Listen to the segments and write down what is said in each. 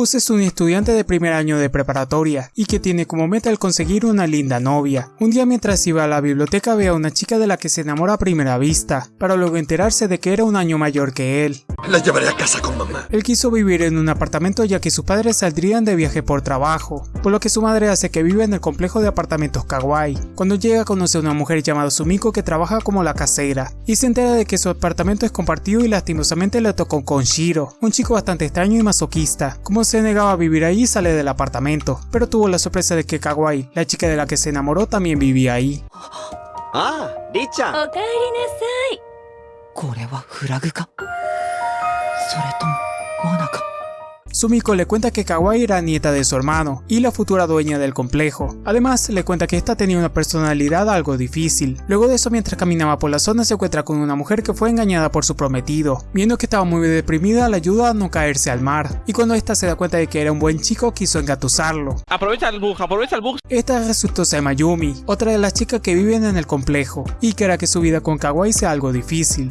Usa es un estudiante de primer año de preparatoria y que tiene como meta el conseguir una linda novia. Un día mientras iba a la biblioteca ve a una chica de la que se enamora a primera vista, para luego enterarse de que era un año mayor que él. La llevaré a casa con mamá. Él quiso vivir en un apartamento ya que sus padres saldrían de viaje por trabajo, por lo que su madre hace que viva en el complejo de apartamentos Kawaii. Cuando llega conoce a una mujer llamada Sumiko que trabaja como la casera, y se entera de que su apartamento es compartido y lastimosamente le tocó con Shiro, un chico bastante extraño y masoquista. Como se negaba a vivir ahí y sale del apartamento, pero tuvo la sorpresa de que Kawaii, la chica de la que se enamoró, también vivía ahí. ¡Ah! ¡Richa! ¡Okaerinasai! Sumiko le cuenta que Kawaii era nieta de su hermano y la futura dueña del complejo. Además, le cuenta que esta tenía una personalidad algo difícil. Luego de eso, mientras caminaba por la zona, se encuentra con una mujer que fue engañada por su prometido. Viendo que estaba muy deprimida, le ayuda a no caerse al mar. Y cuando esta se da cuenta de que era un buen chico, quiso engatusarlo. Aprovecha el bug, aprovecha el bug. Esta resultó ser Mayumi, otra de las chicas que viven en el complejo, y que hará que su vida con Kawaii sea algo difícil.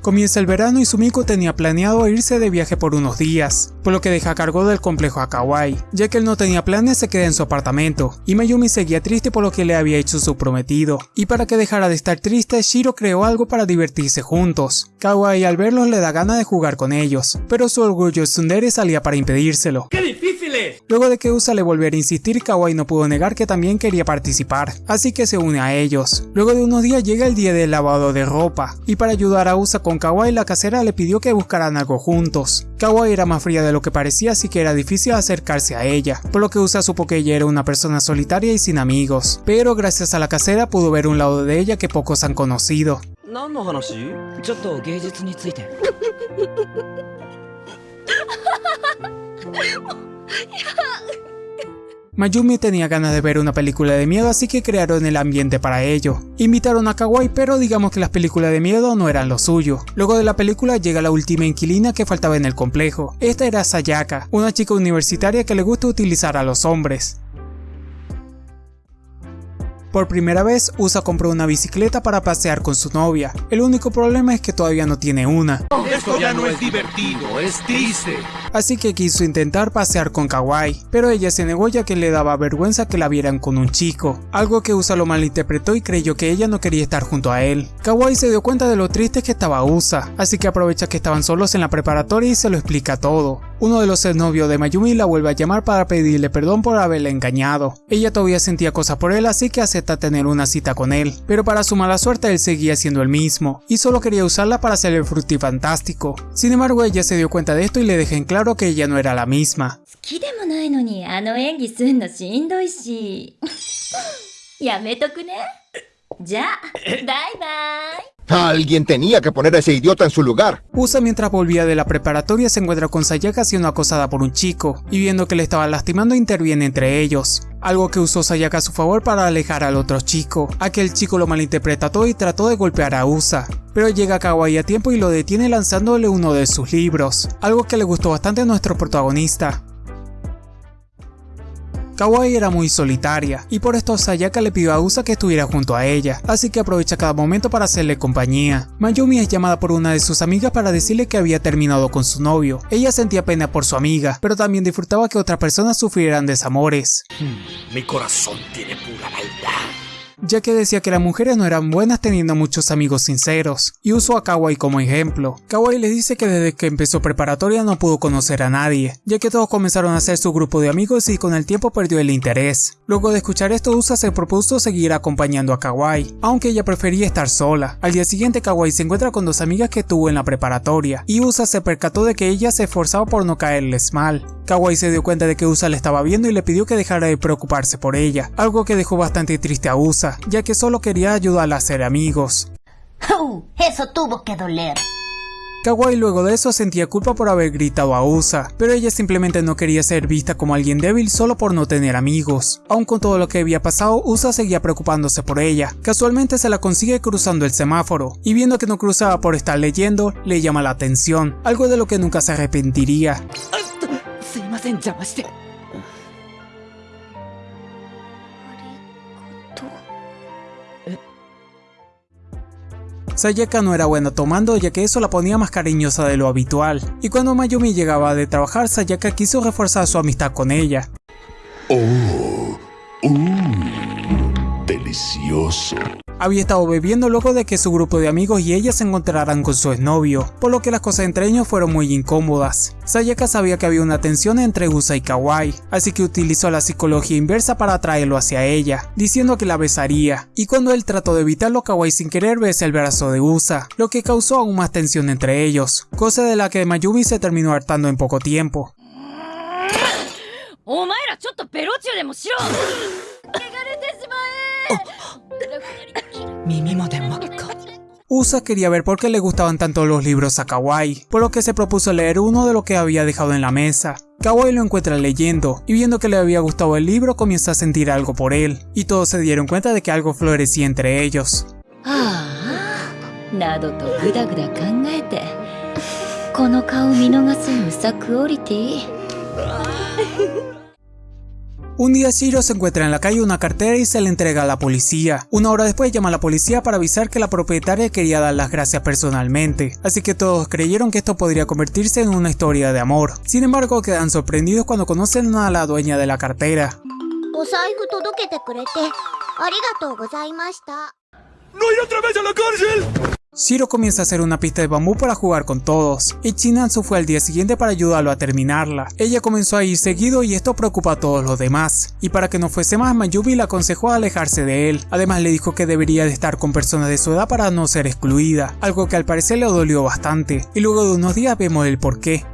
Comienza el verano y Sumiko tenía planeado irse de viaje por unos días, por lo que deja cargo del complejo a Kawaii. Ya que él no tenía planes se queda en su apartamento, y Mayumi seguía triste por lo que le había hecho su prometido. Y para que dejara de estar triste, Shiro creó algo para divertirse juntos. Kawaii al verlos le da gana de jugar con ellos, pero su orgullo tsundere salía para impedírselo. ¡Qué difícil Luego de que Usa le volviera a insistir, Kawaii no pudo negar que también quería participar, así que se une a ellos. Luego de unos días llega el día del lavado de ropa, y para ayudar a Usa con Kawaii la casera le pidió que buscaran algo juntos. Kawaii era más fría de lo que parecía así que era difícil acercarse a ella, por lo que Usa supo que ella era una persona solitaria y sin amigos, pero gracias a la casera pudo ver un lado de ella que pocos han conocido. Mayumi tenía ganas de ver una película de miedo así que crearon el ambiente para ello. Invitaron a Kawaii pero digamos que las películas de miedo no eran lo suyo. Luego de la película llega la última inquilina que faltaba en el complejo. Esta era Sayaka, una chica universitaria que le gusta utilizar a los hombres. Por primera vez, Usa compró una bicicleta para pasear con su novia. El único problema es que todavía no tiene una. Esto ya no es divertido, es triste. Así que quiso intentar pasear con Kawaii, pero ella se negó ya que le daba vergüenza que la vieran con un chico, algo que Usa lo malinterpretó y creyó que ella no quería estar junto a él. Kawaii se dio cuenta de lo triste que estaba Usa, así que aprovecha que estaban solos en la preparatoria y se lo explica todo. Uno de los exnovios de Mayumi la vuelve a llamar para pedirle perdón por haberle engañado. Ella todavía sentía cosas por él así que acepta tener una cita con él, pero para su mala suerte él seguía siendo el mismo, y solo quería usarla para hacer el frutifantástico. Sin embargo ella se dio cuenta de esto y le deja en claro que ella no era la misma. Ah, alguien tenía que poner a ese idiota en su lugar. Usa mientras volvía de la preparatoria se encuentra con Sayaka siendo acosada por un chico, y viendo que le estaba lastimando interviene entre ellos. Algo que usó Sayaka a su favor para alejar al otro chico. Aquel chico lo malinterpreta todo y trató de golpear a Usa. Pero llega Kawaii a tiempo y lo detiene lanzándole uno de sus libros. Algo que le gustó bastante a nuestro protagonista. Kawaii era muy solitaria, y por esto Sayaka le pidió a Usa que estuviera junto a ella, así que aprovecha cada momento para hacerle compañía. Mayumi es llamada por una de sus amigas para decirle que había terminado con su novio. Ella sentía pena por su amiga, pero también disfrutaba que otras personas sufrieran desamores. Mi corazón tiene pura maldad. Ya que decía que las mujeres no eran buenas teniendo muchos amigos sinceros, y usó a Kawaii como ejemplo. Kawaii les dice que desde que empezó preparatoria no pudo conocer a nadie, ya que todos comenzaron a hacer su grupo de amigos y con el tiempo perdió el interés. Luego de escuchar esto, Usa se propuso seguir acompañando a Kawaii, aunque ella prefería estar sola. Al día siguiente, Kawaii se encuentra con dos amigas que tuvo en la preparatoria, y Usa se percató de que ella se esforzaba por no caerles mal. Kawaii se dio cuenta de que Usa le estaba viendo y le pidió que dejara de preocuparse por ella, algo que dejó bastante triste a Usa, ya que solo quería ayudarla a ser amigos. ¡Uh! Eso tuvo que doler. Kawaii luego de eso sentía culpa por haber gritado a Usa, pero ella simplemente no quería ser vista como alguien débil solo por no tener amigos. Aun con todo lo que había pasado, Usa seguía preocupándose por ella. Casualmente se la consigue cruzando el semáforo, y viendo que no cruzaba por estar leyendo, le llama la atención, algo de lo que nunca se arrepentiría. Sayaka no era buena tomando ya que eso la ponía más cariñosa de lo habitual, y cuando Mayumi llegaba de trabajar Sayaka quiso reforzar su amistad con ella. Oh, uh, delicioso. Había estado bebiendo luego de que su grupo de amigos y ella se encontraran con su exnovio, por lo que las cosas entre ellos fueron muy incómodas. Sayaka sabía que había una tensión entre Usa y Kawai, así que utilizó la psicología inversa para atraerlo hacia ella, diciendo que la besaría, y cuando él trató de evitarlo, Kawai sin querer besa el brazo de Usa, lo que causó aún más tensión entre ellos, cosa de la que Mayumi se terminó hartando en poco tiempo. Mimimo de Mosco. Usa quería ver por qué le gustaban tanto los libros a Kawai, por lo que se propuso leer uno de lo que había dejado en la mesa. Kawai lo encuentra leyendo, y viendo que le había gustado el libro comienza a sentir algo por él, y todos se dieron cuenta de que algo florecía entre ellos. Un día Shiro se encuentra en la calle una cartera y se la entrega a la policía. Una hora después llama a la policía para avisar que la propietaria quería dar las gracias personalmente, así que todos creyeron que esto podría convertirse en una historia de amor. Sin embargo, quedan sorprendidos cuando conocen a la dueña de la cartera. ¡No ir otra vez a la cárcel! Shiro comienza a hacer una pista de bambú para jugar con todos, y Chinatsu fue al día siguiente para ayudarlo a terminarla. Ella comenzó a ir seguido y esto preocupa a todos los demás, y para que no fuese más Mayubi le aconsejó alejarse de él, además le dijo que debería de estar con personas de su edad para no ser excluida, algo que al parecer le dolió bastante, y luego de unos días vemos el porqué.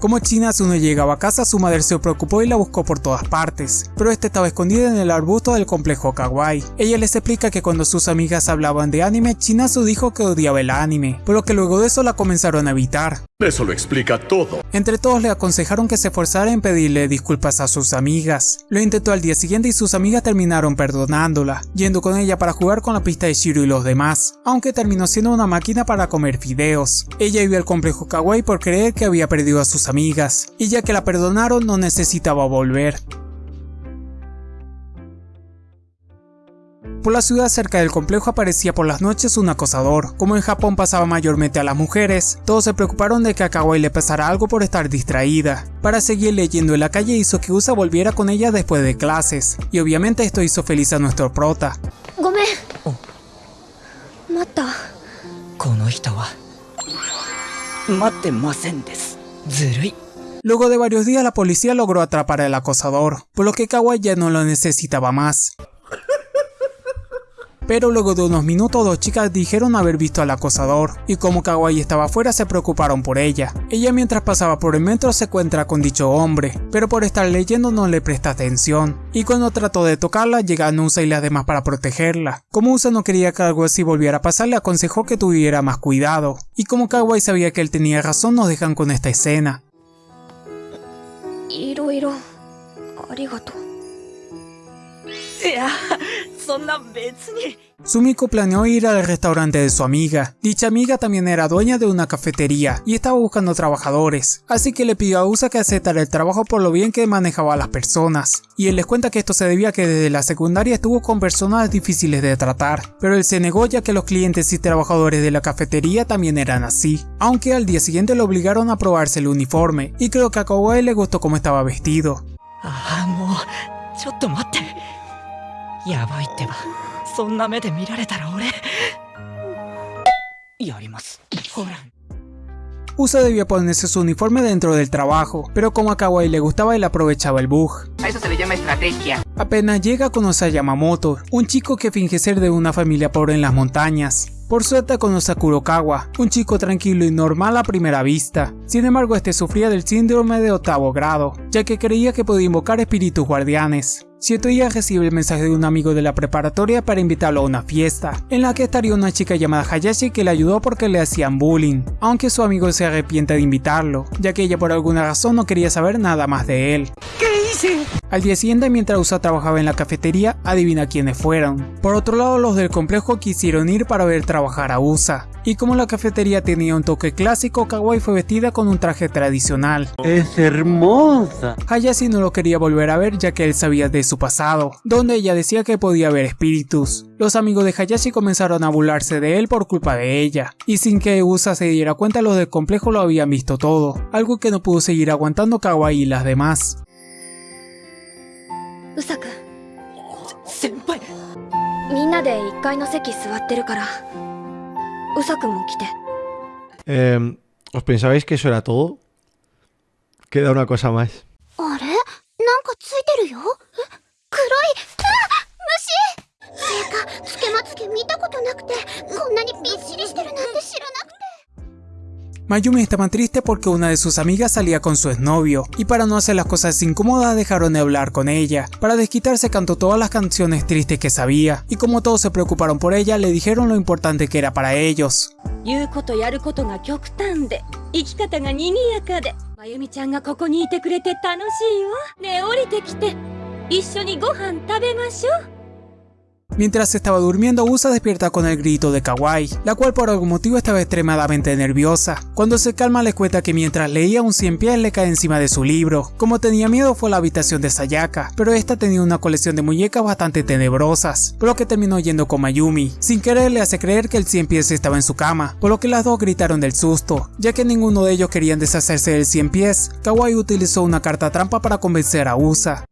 Como Chinatsu no llegaba a casa, su madre se preocupó y la buscó por todas partes, pero esta estaba escondida en el arbusto del complejo Kawaii. Ella les explica que cuando sus amigas hablaban de anime, Chinatsu dijo que odiaba el anime, pero que luego de eso la comenzaron a evitar. Eso lo explica todo. Entre todos le aconsejaron que se esforzara en pedirle disculpas a sus amigas. Lo intentó al día siguiente y sus amigas terminaron perdonándola, yendo con ella para jugar con la pista de Shiro y los demás, aunque terminó siendo una máquina para comer fideos. Ella iba al complejo Kawaii por creer que había perdido a sus amigas, y ya que la perdonaron no necesitaba volver. Por la ciudad cerca del complejo aparecía por las noches un acosador. Como en Japón pasaba mayormente a las mujeres, todos se preocuparon de que a Kawaii le pasara algo por estar distraída. Para seguir leyendo en la calle hizo que Usa volviera con ella después de clases, y obviamente esto hizo feliz a nuestro prota. ご Luego de varios días la policía logró atrapar al acosador, por lo que Kawa ya no lo necesitaba más. Pero luego de unos minutos dos chicas dijeron haber visto al acosador, y como Kawaii estaba afuera se preocuparon por ella. Ella mientras pasaba por el metro se encuentra con dicho hombre, pero por estar leyendo no le presta atención, y cuando trató de tocarla llegan Usa y las demás para protegerla. Como Usa no quería que algo así volviera a pasar le aconsejó que tuviera más cuidado, y como Kawaii sabía que él tenía razón nos dejan con esta escena. Sumiko planeó ir al restaurante de su amiga. Dicha amiga también era dueña de una cafetería y estaba buscando trabajadores, así que le pidió a Usa que aceptara el trabajo por lo bien que manejaba a las personas. Y él les cuenta que esto se debía a que desde la secundaria estuvo con personas difíciles de tratar, pero él se negó ya que los clientes y trabajadores de la cafetería también eran así. Aunque al día siguiente lo obligaron a probarse el uniforme y creo que a Kawai le gustó cómo estaba vestido. Ah, やばいってばそんな目で見られたら俺やりますほら Usa debía ponerse su uniforme dentro del trabajo, pero como a Kawaii le gustaba él aprovechaba el bug. A eso se le llama estrategia. Apenas llega conoce a Yamamoto, un chico que finge ser de una familia pobre en las montañas. Por suerte conoce a Kurokawa, un chico tranquilo y normal a primera vista. Sin embargo, este sufría del síndrome de octavo grado, ya que creía que podía invocar espíritus guardianes. Cierto día recibe el mensaje de un amigo de la preparatoria para invitarlo a una fiesta, en la que estaría una chica llamada Hayashi que le ayudó porque le hacían bullying, aunque su amigo se arrepiente de invitarlo, ya que ella por alguna razón no quería saber nada más de él. ¿Qué hice? Al día siguiente, mientras Usa trabajaba en la cafetería, adivina quiénes fueron. Por otro lado, los del complejo quisieron ir para ver trabajar a Usa. Y como la cafetería tenía un toque clásico, Kawaii fue vestida con un traje tradicional. Es hermosa. Hayashi no lo quería volver a ver ya que él sabía de su pasado, donde ella decía que podía ver espíritus. Los amigos de Hayashi comenzaron a burlarse de él por culpa de ella, y sin que Usa se diera cuenta los del complejo lo habían visto todo, algo que no pudo seguir aguantando Kawaii y las demás. Usaka. Eh, ¿Os pensabais que eso era todo? Queda una cosa más. ¿Qué? れなんかついてるよえ黒いあ虫てかつけまつげ見たことなくてこんなにびっしりしてるなんて知らなくて Mayumi estaba triste porque una de sus amigas salía con su exnovio, y para no hacer las cosas incómodas dejaron de hablar con ella. Para desquitarse cantó todas las canciones tristes que sabía, y como todos se preocuparon por ella, le dijeron lo importante que era para ellos. 言うことやることが極端で生き方が賑やかでまゆみちゃんがここにいてくれて楽しいわねえ降りてきて Mientras estaba durmiendo, Usa despierta con el grito de Kawaii, la cual por algún motivo estaba extremadamente nerviosa. Cuando se calma le cuenta que mientras leía un cien pies le cae encima de su libro. Como tenía miedo fue a la habitación de Sayaka, pero esta tenía una colección de muñecas bastante tenebrosas, por lo que terminó yendo con Mayumi. Sin querer le hace creer que el cien pies estaba en su cama, por lo que las dos gritaron del susto, ya que ninguno de ellos querían deshacerse del cien pies. Kawaii utilizó una carta trampa para convencer a Usa.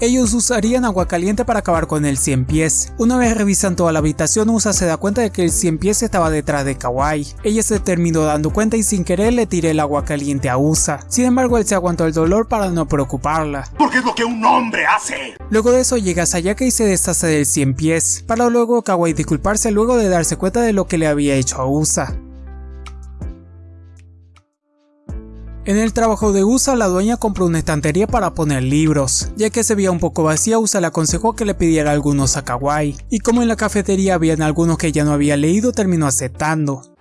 Ellos usarían agua caliente para acabar con el 100 pies. Una vez revisan toda la habitación, Usa se da cuenta de que el 100 pies estaba detrás de Kawaii. Ella se terminó dando cuenta y sin querer le tiré el agua caliente a Usa. Sin embargo, él se aguantó el dolor para no preocuparla. Porque es lo que un hombre hace. Luego de eso llega Sayaka y se deshace del 100 pies, para luego Kawaii disculparse luego de darse cuenta de lo que le había hecho a Usa. En el trabajo de Usa, la dueña compró una estantería para poner libros. Ya que se veía un poco vacía, Usa le aconsejó que le pidiera algunos a Kawaii. Y como en la cafetería habían algunos que ella no había leído, terminó aceptando.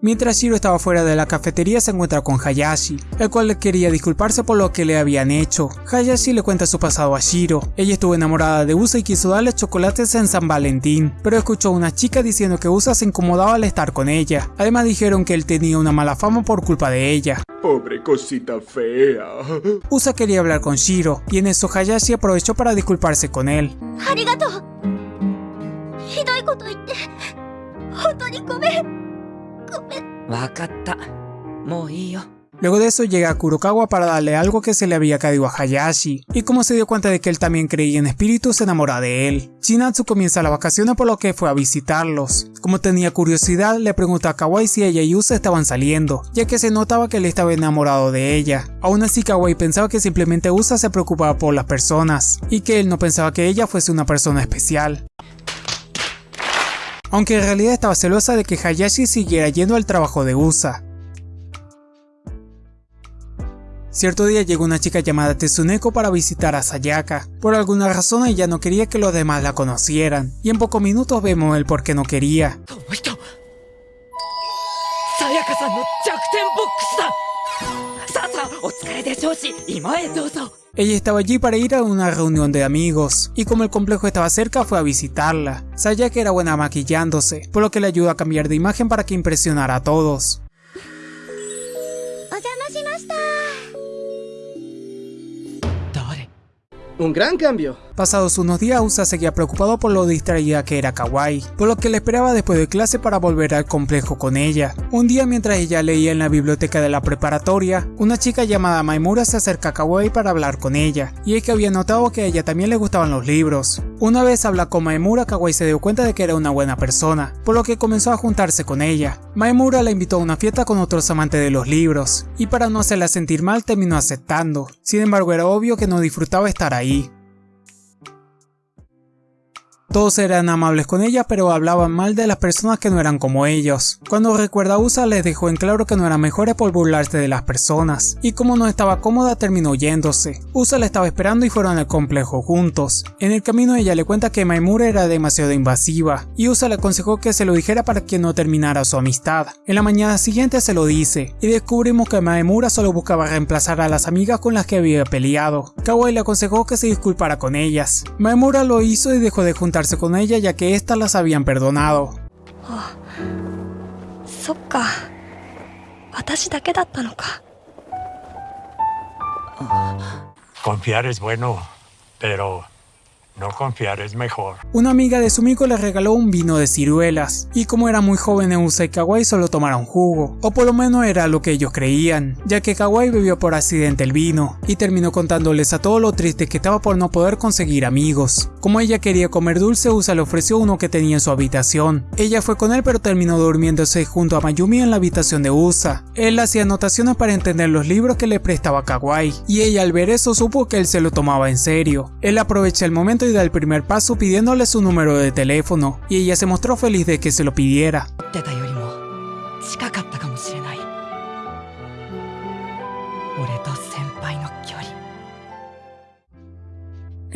Mientras Shiro estaba fuera de la cafetería se encuentra con Hayashi, el cual le quería disculparse por lo que le habían hecho. Hayashi le cuenta su pasado a Shiro, ella estuvo enamorada de Usa y quiso darle chocolates en San Valentín, pero escuchó a una chica diciendo que Usa se incomodaba al estar con ella. Además dijeron que él tenía una mala fama por culpa de ella. Pobre cosita fea. Usa quería hablar con Shiro, y en eso Hayashi aprovechó para disculparse con él. 本当にごめんごめんわかったもういいよ Luego de eso llega a Kurokawa para darle algo que se le había caído a Hayashi, y como se dio cuenta de que él también creía en espíritus se enamora de él. Shinatsu comienza las vacaciones por lo que fue a visitarlos. Como tenía curiosidad le pregunta a Kawaii si ella y Usa estaban saliendo, ya que se notaba que él estaba enamorado de ella. Aún así Kawaii pensaba que simplemente Usa se preocupaba por las personas, y que él no pensaba que ella fuese una persona especial. Aunque en realidad estaba celosa de que Hayashi siguiera yendo al trabajo de Usa. Cierto día llegó una chica llamada Tsuneko para visitar a Sayaka. Por alguna razón ella no quería que los demás la conocieran, y en pocos minutos vemos el por qué no quería. Ella estaba allí para ir a una reunión de amigos, y como el complejo estaba cerca fue a visitarla. Sabía que era buena maquillándose, por lo que le ayudó a cambiar de imagen para que impresionara a todos. Un gran cambio. Pasados unos días, Usa seguía preocupado por lo distraída que era Kawaii, por lo que le esperaba después de clase para volver al complejo con ella. Un día mientras ella leía en la biblioteca de la preparatoria, una chica llamada Maimura se acerca a Kawaii para hablar con ella, y es que había notado que a ella también le gustaban los libros. Una vez habla con Maimura, Kawaii se dio cuenta de que era una buena persona, por lo que comenzó a juntarse con ella. Maimura la invitó a una fiesta con otros amantes de los libros, y para no hacerla sentir mal terminó aceptando. Sin embargo era obvio que no disfrutaba estar ahí. Todos eran amables con ella pero hablaban mal de las personas que no eran como ellos. Cuando recuerda a Usa les dejó en claro que no eran mejores por burlarse de las personas, y como no estaba cómoda terminó yéndose. Usa la estaba esperando y fueron al complejo juntos. En el camino ella le cuenta que Maimura era demasiado invasiva, y Usa le aconsejó que se lo dijera para que no terminara su amistad. En la mañana siguiente se lo dice, y descubrimos que Maemura solo buscaba reemplazar a las amigas con las que había peleado. Kawaii le aconsejó que se disculpara con ellas. Maemura lo hizo y dejó de juntar con ella ya que éstas las habían perdonado. Confiar es bueno, pero no confiar es mejor. Una amiga de Sumiko le regaló un vino de ciruelas, y como era muy joven Eusa y Kawaii solo tomaron jugo, o por lo menos era lo que ellos creían, ya que Kawaii bebió por accidente el vino, y terminó contándoles a todo lo triste que estaba por no poder conseguir amigos. Como ella quería comer dulce, Usa le ofreció uno que tenía en su habitación. Ella fue con él pero terminó durmiéndose junto a Mayumi en la habitación de Usa. Él hacía anotaciones para entender los libros que le prestaba Kawaii, y ella al ver eso supo que él se lo tomaba en serio. Él aprovecha el momento da el primer paso pidiéndole su número de teléfono, y ella se mostró feliz de que se lo pidiera.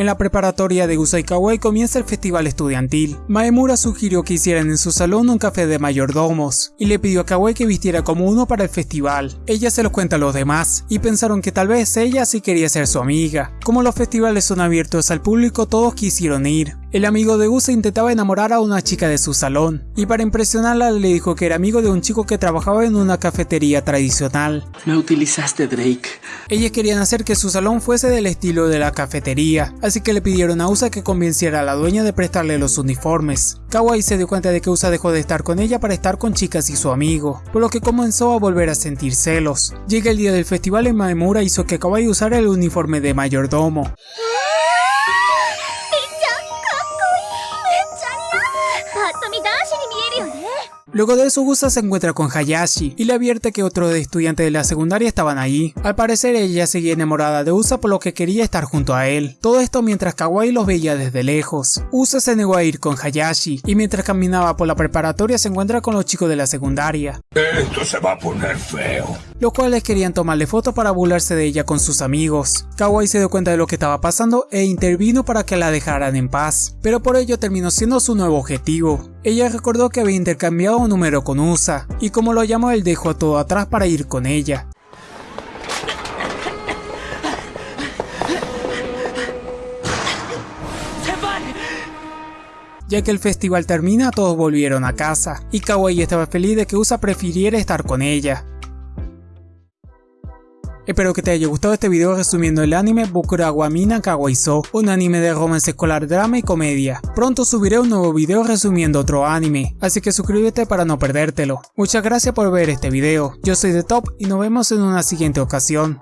En la preparatoria de Usai Kawaii comienza el festival estudiantil. Maemura sugirió que hicieran en su salón un café de mayordomos, y le pidió a Kawaii que vistiera como uno para el festival. Ella se lo cuenta a los demás, y pensaron que tal vez ella sí quería ser su amiga. Como los festivales son abiertos al público, todos quisieron ir, el amigo de Usa intentaba enamorar a una chica de su salón, y para impresionarla le dijo que era amigo de un chico que trabajaba en una cafetería tradicional. Me utilizaste Drake. Ellas querían hacer que su salón fuese del estilo de la cafetería, así que le pidieron a Usa que convenciera a la dueña de prestarle los uniformes. Kawaii se dio cuenta de que Usa dejó de estar con ella para estar con chicas y su amigo, por lo que comenzó a volver a sentir celos. Llega el día del festival y Maemura hizo que Kawaii usara el uniforme de mayordomo. Luego de eso Usa se encuentra con Hayashi y le advierte que otros estudiantes de la secundaria estaban allí. Al parecer ella seguía enamorada de Usa por lo que quería estar junto a él. Todo esto mientras Kawaii los veía desde lejos. Usa se negó a ir con Hayashi y mientras caminaba por la preparatoria se encuentra con los chicos de la secundaria. Esto se va a poner feo. Los cuales querían tomarle fotos para burlarse de ella con sus amigos. Kawaii se dio cuenta de lo que estaba pasando e intervino para que la dejaran en paz, pero por ello terminó siendo su nuevo objetivo. Ella recordó que había intercambiado un número con Usa, y como lo llamó él dejó todo atrás para ir con ella. Ya que el festival termina, todos volvieron a casa, y Kawaii estaba feliz de que Usa prefiriera estar con ella. Espero que te haya gustado este video resumiendo el anime Bokurawa Mina Kawaiso, un anime de romance escolar, drama y comedia. Pronto subiré un nuevo video resumiendo otro anime, así que suscríbete para no perdértelo. Muchas gracias por ver este video, yo soy The Top y nos vemos en una siguiente ocasión.